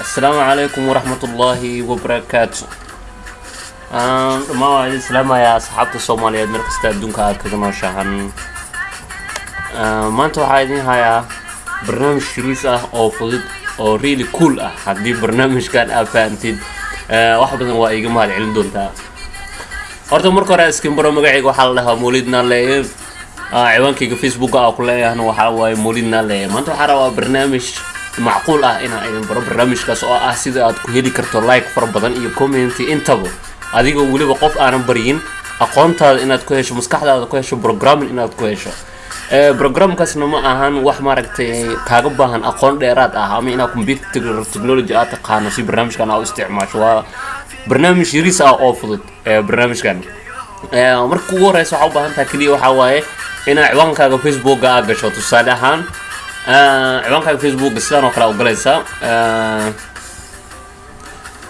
asalaamu calaykum waraxmatullaahi wabarakaatu dhammaan waa idin salaamayaa asxaabta soomaaliyeed meel kasta adduunka aad kaga nooshahan maanta waxaa idin hayaa barnaamij shiriis ah oo fudud oo really cool ah. Haddii barnaamijkan aad fahantid wax badan waa iga mahad celin doontaa. Horta marka hore skimbaro magacayga waxaa la dhahaa mawlid naaleeye ciwaankayga facebooka aa ku leeyahna waxaa waaye mawlid naaleeye maanta waxaa rabaa barnaamij macquul ah inaan idin baro barnaamijkaas oo ah sida aad ku heli karto like fara badan iyo commenty intaba. Adigoo weliba qof aanan baryin aqoontaada inaad ku hesho maskaxdaada ku hesho programming inaad ku hesho. Programkaasna ma ahan wax maaragtay kaaga baahan aqoon dheeraad ah ama inaad computer technology aad taqaano si barnaamijkan aa u isticmaasho. Waa barnaamij yariis ah oo fudud barnaamijkan. Marka ugu horeysa waxaa u baahan taha keliya waxaa waaye inaad ciwaankaaga facebooka aa gasho. Tusaale ahaan ciwaankaaga facebooka sidaan oo kale u galaysaa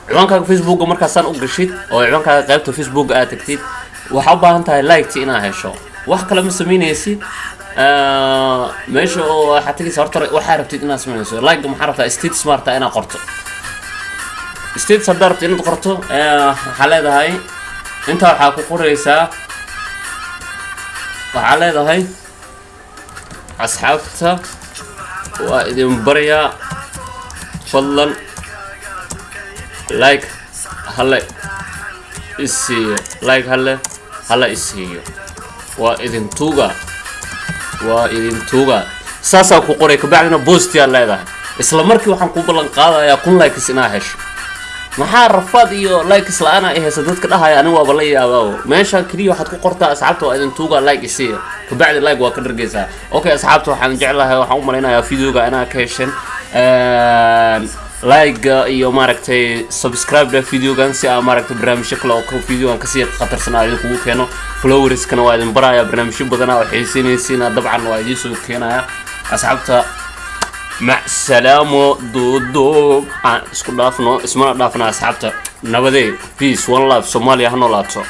ciwaankaaga facebooka markaasaan u gashid oo ciwaankaaga qaybta facebooka aad tagtid waxaa u baahan tahay liketi inaad hesho. Wax kale ma sameynaysid meesha oo waxaad tegaysa horta waxaa rabtid inaad sameynayso. Like maxaa rabtaa state smarta inaad qorto. States haddaa rabta inaad qorto waxaa leedahay intaa waxaa ku qoraysaa waxaa leedahay asxaabta waa idin baryaa fadlan like hale isiiyo like hale hala isiiyo waa idin tuuga waa idin tuuga saasaa ku qoray kabacdina boostiyaa leedahay isla markii waxaan ku ballan qaadayaa kun likes inaa hesho maxaa rafaad iyo likes la'aan ay haysa dadka dhahaya aniga waaba la yaabaa meeshaan keliya waxaad ku qortaa asxaabta waa idin tuuga like isiiya kabacdi like waa ka dhargeysaa. Okay asxaabta waxaan jeclahay waxaan u malaynayaa videoga inaa ka hesheen like iyo maaragtay subscribe videogan si aa maaragtay barnaamijyo kale oo videogan ka sii khatarsan aa idinkugu keeno. Flowerskana waa idin baraya barnaamijyo badana oo xiisinaysiina dabcan waa idiin soo keenaya asxaabta mac salaamo duuduub aan isku dhaafno ismana dhaafna asxaabta. Nabadee peace one life soomaaliya ha noolaato